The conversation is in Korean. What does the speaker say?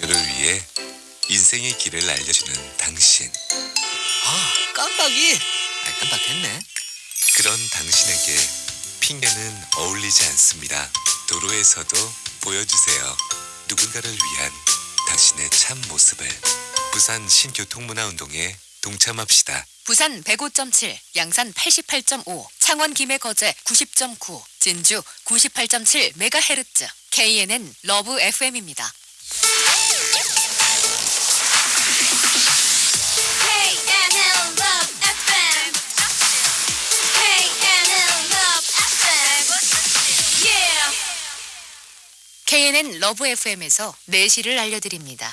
너를 위해 인생의 길을 알려주는 당신. 아, 깜빡이. 아, 깜빡했네. 그런 당신에게 핑계는 어울리지 않습니다. 도로에서도 보여주세요. 누군가를 위한 당신의 참 모습을. 부산 신교통문화운동에 동참합시다. 부산 105.7, 양산 88.5, 창원 김해 거제 90.9, 진주 98.7 메가헤르츠. KNN Love FM입니다. KNN 러브 FM에서 내시를 알려드립니다.